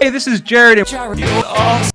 Hey, this is Jared. Jared.